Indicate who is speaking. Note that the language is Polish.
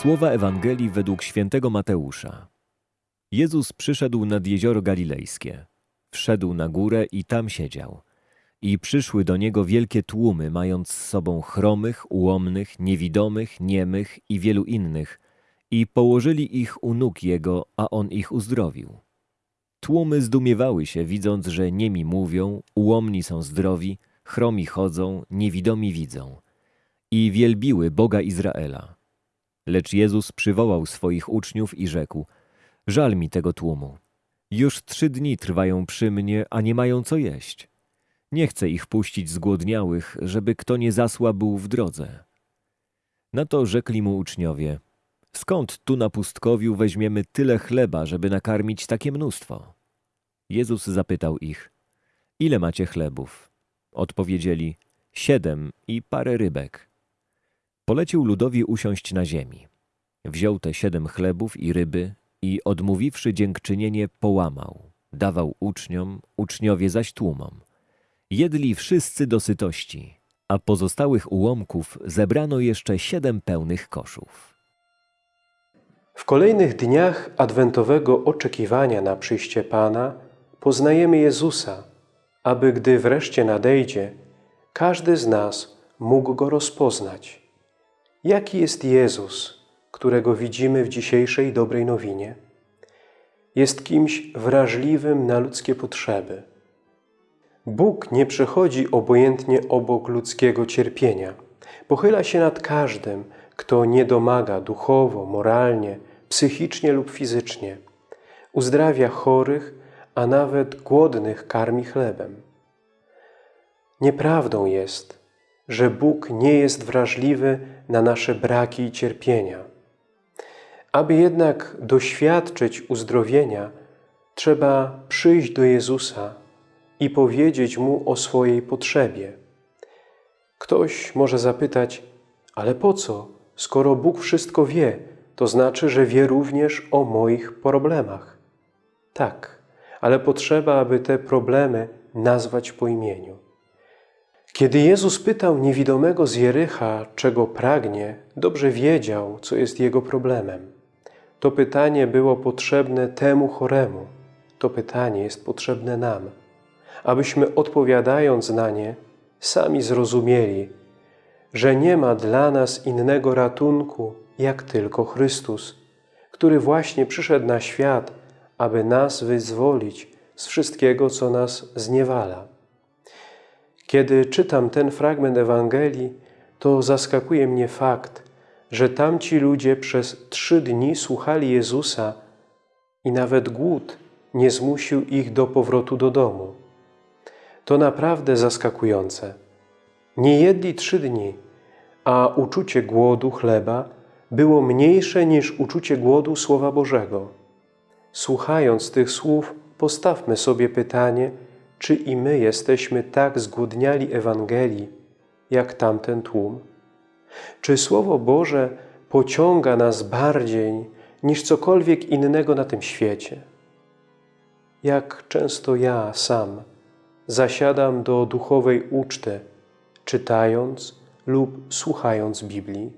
Speaker 1: Słowa Ewangelii według świętego Mateusza. Jezus przyszedł nad jezioro galilejskie. Wszedł na górę i tam siedział. I przyszły do niego wielkie tłumy, mając z sobą chromych, ułomnych, niewidomych, niemych i wielu innych, i położyli ich u nóg jego, a on ich uzdrowił. Tłumy zdumiewały się, widząc, że niemi mówią, ułomni są zdrowi, chromi chodzą, niewidomi widzą. I wielbiły Boga Izraela. Lecz Jezus przywołał swoich uczniów i rzekł: Żal mi tego tłumu. Już trzy dni trwają przy mnie, a nie mają co jeść. Nie chcę ich puścić zgłodniałych, żeby kto nie zasłabł w drodze. Na to rzekli mu uczniowie: Skąd tu na pustkowiu weźmiemy tyle chleba, żeby nakarmić takie mnóstwo? Jezus zapytał ich: Ile macie chlebów? Odpowiedzieli: Siedem i parę rybek. Polecił ludowi usiąść na ziemi. Wziął te siedem chlebów i ryby i odmówiwszy dziękczynienie, połamał. Dawał uczniom, uczniowie zaś tłumom. Jedli wszyscy do sytości, a pozostałych ułomków zebrano jeszcze siedem pełnych koszów.
Speaker 2: W kolejnych dniach adwentowego oczekiwania na przyjście Pana poznajemy Jezusa, aby gdy wreszcie nadejdzie, każdy z nas mógł Go rozpoznać. Jaki jest Jezus, którego widzimy w dzisiejszej dobrej nowinie? Jest kimś wrażliwym na ludzkie potrzeby. Bóg nie przechodzi obojętnie obok ludzkiego cierpienia. Pochyla się nad każdym, kto nie domaga duchowo, moralnie, psychicznie lub fizycznie. Uzdrawia chorych, a nawet głodnych karmi chlebem. Nieprawdą jest, że Bóg nie jest wrażliwy na nasze braki i cierpienia. Aby jednak doświadczyć uzdrowienia, trzeba przyjść do Jezusa i powiedzieć Mu o swojej potrzebie. Ktoś może zapytać, ale po co, skoro Bóg wszystko wie, to znaczy, że wie również o moich problemach. Tak, ale potrzeba, aby te problemy nazwać po imieniu. Kiedy Jezus pytał niewidomego z Jericha, czego pragnie, dobrze wiedział, co jest jego problemem. To pytanie było potrzebne temu choremu. To pytanie jest potrzebne nam, abyśmy odpowiadając na nie, sami zrozumieli, że nie ma dla nas innego ratunku, jak tylko Chrystus, który właśnie przyszedł na świat, aby nas wyzwolić z wszystkiego, co nas zniewala. Kiedy czytam ten fragment Ewangelii, to zaskakuje mnie fakt, że tamci ludzie przez trzy dni słuchali Jezusa i nawet głód nie zmusił ich do powrotu do domu. To naprawdę zaskakujące. Nie jedli trzy dni, a uczucie głodu chleba było mniejsze niż uczucie głodu Słowa Bożego. Słuchając tych słów, postawmy sobie pytanie, czy i my jesteśmy tak zgłodniali Ewangelii, jak tamten tłum? Czy Słowo Boże pociąga nas bardziej niż cokolwiek innego na tym świecie? Jak często ja sam zasiadam do duchowej uczty, czytając lub słuchając Biblii?